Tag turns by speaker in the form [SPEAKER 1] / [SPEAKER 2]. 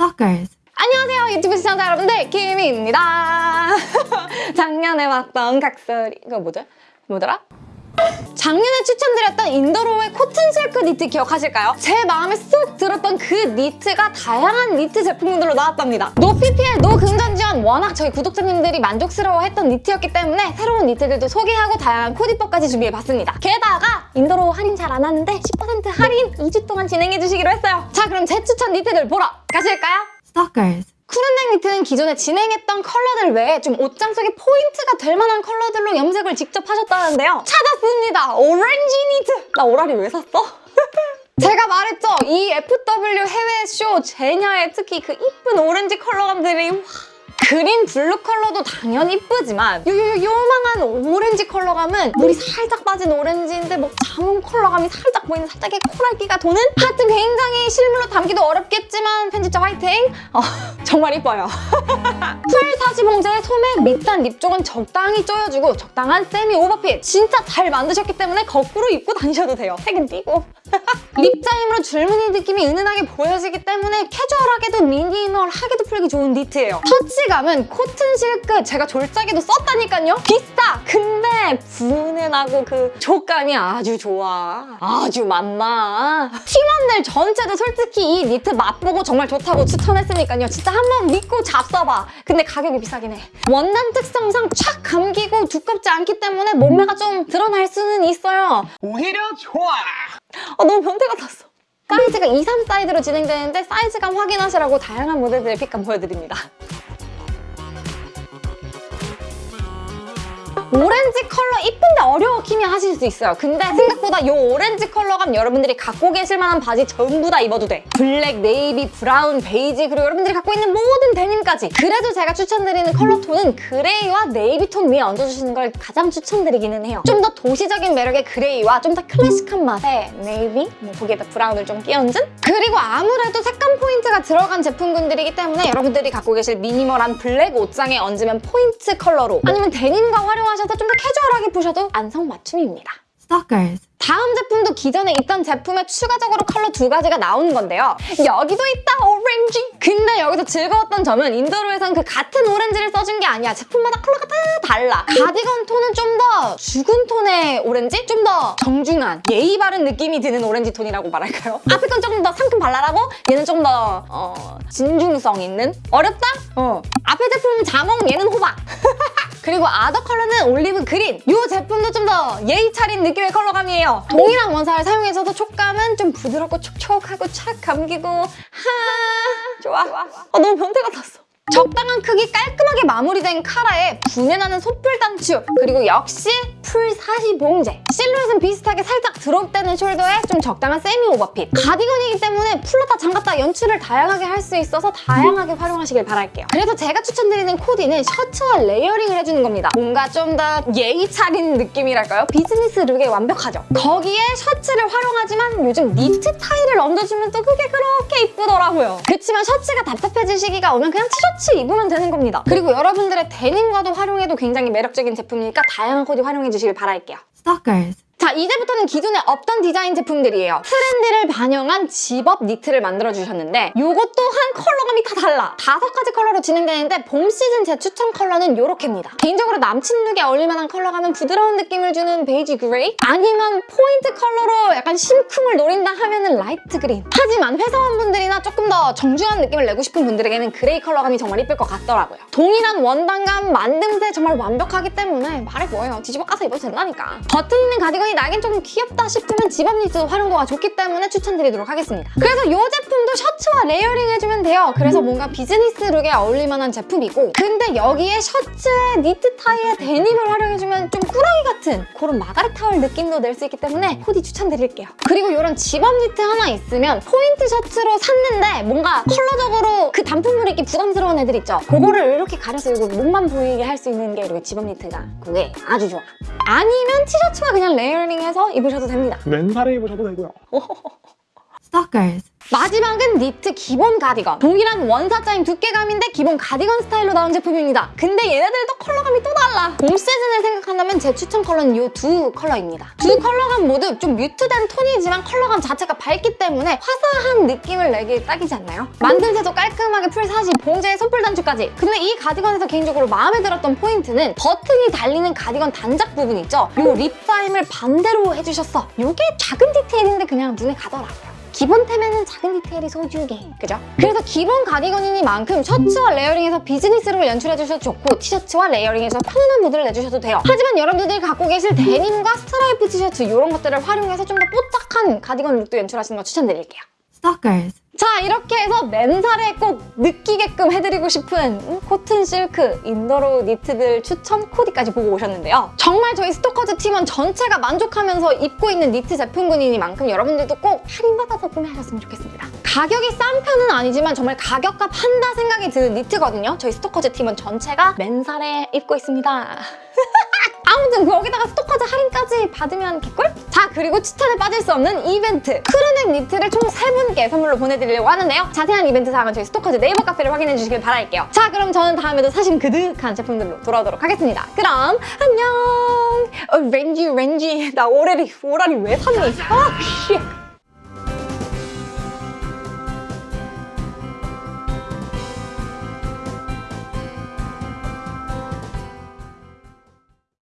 [SPEAKER 1] Stalkers.
[SPEAKER 2] 안녕하세요 유튜브 시청자 여러분들 키미입니다 작년에 봤던 각설이 이거 뭐죠? 뭐더라? 작년에 추천드렸던 인더로우의 코튼 실크 니트 기억하실까요? 제 마음에 쏙 들었던 그 니트가 다양한 니트 제품들로 나왔답니다. no PPL, no 금전 지원 워낙 저희 구독자님들이 만족스러워했던 니트였기 때문에 새로운 니트들도 소개하고 다양한 코디법까지 준비해봤습니다. 게다가 인더로우 할인 잘 안 하는데 10% 할인 2주 동안 진행해주시기로 했어요. 자 그럼 제 추천 니트들 보러 가실까요?
[SPEAKER 1] Stalkers.
[SPEAKER 2] crew neck 니트는 기존에 진행했던 컬러들 외에 좀 옷장 속에 포인트가 될 만한 컬러들로 염색을 직접 하셨다는데요. 찾았습니다. 오렌지 니트. 나 오라리 왜 샀어? 제가 말했죠. 이 FW 해외 쇼 제냐의 특히 그 이쁜 오렌지 컬러감들이 와. 그린 블루 컬러도 당연히 이쁘지만 요, 요, 요, 요망한 오렌지 컬러감은 물이 살짝 빠진 오렌지인데 뭐 자몽 컬러감이 살짝 보이는 살짝의 코랄기가 도는 하여튼 굉장히 실물로 담기도 어렵겠지만 편집자 화이팅! 어, 정말 이뻐요. full 사시 봉제에 소매 밑단 rib 쪽은 적당히 조여주고 적당한 세미 오버핏 진짜 잘 만드셨기 때문에 거꾸로 입고 다니셔도 돼요. 색은 띄고. 립자임으로 줄무늬 느낌이 은은하게 보여지기 때문에 캐주얼하게도 미니멀하게도 풀기 좋은 니트예요. 터치감은 코튼 실크 제가 졸작에도 썼다니까요. 비싸! 근데 분해나고 그 촉감이 아주 좋아. 아주 맛나. 팀원들 전체도 솔직히 이 니트 맛보고 정말 좋다고 추천했으니까요. 진짜 한번 믿고 잡숴봐. 근데 가격이 비싸긴 해. 원단 특성상 촥 감기고 두껍지 않기 때문에 몸매가 좀 드러날 수는 있어요.
[SPEAKER 3] 오히려 좋아.
[SPEAKER 2] 아, 너무 변태 같았어. 사이즈가 2, 3 사이즈로 진행되는데 사이즈감 확인하시라고 다양한 모델들의 fit감 보여드립니다. 오렌지 컬러 이쁜데 어려워 키미 하실 수 있어요. 근데 생각보다 이 오렌지 컬러감 여러분들이 갖고 계실 만한 바지 전부 다 입어도 돼. 블랙, 네이비, 브라운, 베이지 그리고 여러분들이 갖고 있는 모든 데님까지. 그래도 제가 추천드리는 컬러 톤은 그레이와 네이비 톤 위에 얹어주시는 걸 가장 추천드리기는 해요. 좀 더 도시적인 매력의 그레이와 좀 더 클래식한 맛의 네이비, 뭐 거기에다 브라운을 좀 끼얹은? 그리고 아무래도 색감 포인트가 들어간 제품군들이기 때문에 여러분들이 갖고 계실 미니멀한 블랙 옷장에 얹으면 포인트 컬러로 아니면 데님과 활용하 셔서 좀더 캐주얼하게 보셔도 안성맞춤입니다.
[SPEAKER 1] Stalkers.
[SPEAKER 2] 다음 제품도 기존에 있던 제품에 추가적으로 컬러 두 가지가 나오는 건데요. 여기도 있다, 오렌지! 근데 여기서 즐거웠던 점은 인더로우에선 그 같은 오렌지를 써준 게 아니야. 제품마다 컬러가 다 달라. 가디건 톤은 좀 더 죽은 톤의 오렌지? 좀 더 정중한, 예의 바른 느낌이 드는 오렌지 톤이라고 말할까요? 앞에 건 조금 더 상큼 발랄하고 얘는 좀 더 어, 진중성 있는? 어렵다? 어. 앞에 제품은 자몽, 얘는 호박. 그리고 other 컬러는 올리브 그린. 이 제품도 좀 더 예의 차린 느낌의 컬러감이에요. 동일한 원사를 사용해서도 촉감은 좀 부드럽고 촉촉하고 착 감기고 하 좋아. 아, 너무 변태 같았어. 적당한 크기 깔끔하게 마무리된 카라에 분해나는 소뿔 단추 그리고 역시 full 사시 봉제. 실루엣은 비슷하게 살짝 drop되는 shoulder에 좀 적당한 세미 오버핏. 가디건이기 때문에 풀렀다 잠갔다 연출을 다양하게 할 수 있어서 다양하게 활용하시길 바랄게요. 그래서 제가 추천드리는 코디는 셔츠와 layering을 해주는 겁니다. 뭔가 좀 더 예의 차린 느낌이랄까요? 비즈니스 룩에 완벽하죠. 거기에 셔츠를 활용하지만 요즘 니트 타이를 얹어주면 또 그게 그렇게 이쁘더라고요. 그렇지만 셔츠가 답답해질 시기가 오면 그냥 티셔츠 입으면 되는 겁니다 그리고 여러분들의 데님과도 활용해도 굉장히 매력적인 제품이니까 다양한 코디 활용해 주시길 바랄게요
[SPEAKER 1] Stalkers.
[SPEAKER 2] 자 이제부터는 기존에 없던 디자인 제품들이에요. 트렌드를 반영한 집업 니트를 만들어 주셨는데 이것 또한 컬러감이 다 달라. 다섯 가지 컬러로 진행되는데 봄 시즌 제 추천 컬러는 이렇게입니다. 개인적으로 남친 룩에 어울릴만한 컬러감은 부드러운 느낌을 주는 베이지 그레이? 아니면 포인트 컬러로 약간 심쿵을 노린다 하면은 light 그린? 하지만 회사원분들이나 조금 더 정중한 느낌을 내고 싶은 분들에게는 그레이 컬러감이 정말 이쁠 것 같더라고요. 동일한 원단감, 만듦새 정말 완벽하기 때문에 말해 뭐예요? 뒤집어 까서 입어도 된다니까. 버튼 있는 가디건 이 나긴 조금 귀엽다 싶으면 집업 니트 활용도가 좋기 때문에 추천드리도록 하겠습니다. 그래서 이 제품도 셔츠와 layering 해주면 돼요. 그래서 뭔가 비즈니스 룩에 어울릴 만한 제품이고 근데 여기에 셔츠에 니트 타이에 데님을 활용해주면 좀 꾸러기 같은 그런 마가렛 호웰 느낌도 낼 수 있기 때문에 코디 추천드릴게요. 그리고 이런 집업 니트 하나 있으면 포인트 셔츠로 샀는데 뭔가 컬러적으로 그 단품으로 입기 부담스러운 애들 있죠? 그거를 이렇게 가려서 이거 목만 보이게 할 수 있는 게 이렇게 집업 니트가 그게 아주 좋아. 아니면 티셔츠와 그냥 layering 해서 입으셔도 됩니다.
[SPEAKER 3] 맨살에 입으셔도 되고요.
[SPEAKER 1] Stalkers.
[SPEAKER 2] 마지막은 니트 기본 가디건. 동일한 원사 짜임 두께감인데 기본 가디건 스타일로 나온 제품입니다. 근데 얘네들도 컬러감이 또 달라. 봄 시즌을 생각한다면 제 추천 컬러는 이 두 컬러입니다. 두 컬러감 모두 좀 mute된 톤이지만 컬러감 자체가 밝기 때문에 화사한 느낌을 내기에 딱이지 않나요? 만듦새도 깔끔하게 full 사시, 봉제에 소뿔 단추까지. 근데 이 가디건에서 개인적으로 마음에 들었던 포인트는 버튼이 달리는 가디건 단작 부분 있죠? 요 rib 짜임을 반대로 해주셨어. 요게 작은 디테일인데 그냥 눈에 가더라고요. 기본템에는 작은 디테일이 소중해. 그죠? 그래서 기본 가디건이니만큼 셔츠와 layering해서 비즈니스 look을 연출해주셔도 좋고 티셔츠와 layering해서 편안한 무드를 내주셔도 돼요. 하지만 여러분들이 갖고 계실 데님과 스트라이프 티셔츠 이런 것들을 활용해서 좀 더 뽀짝한 가디건 look도 연출하시는 거 추천드릴게요.
[SPEAKER 1] Stalkers.
[SPEAKER 2] 자 이렇게 해서 맨살에 꼭 느끼게끔 해드리고 싶은 음, 코튼 실크 이너로 니트들 추천 코디까지 보고 오셨는데요. 정말 저희 스토커즈 팀원 전체가 만족하면서 입고 있는 니트 제품군이니만큼 여러분들도 꼭 할인받아서 구매하셨으면 좋겠습니다. 가격이 싼 편은 아니지만 정말 가격값 한다 생각이 드는 니트거든요. 저희 스토커즈 팀원 전체가 맨살에 입고 있습니다. 아무튼 거기다가 스토커즈 할인까지 받으면 개꿀? 자 그리고 추천에 빠질 수 없는 이벤트 크루넥 니트를 총 3분께 선물로 보내드리려고 하는데요 자세한 이벤트 사항은 저희 스토커즈 네이버 카페를 확인해 주시길 바랄게요 자 그럼 저는 다음에도 사심 그득한 제품들로 돌아오도록 하겠습니다 그럼 안녕 어, 렌지 렌지 나 오라리 오라리 왜 샀니? 아 씨.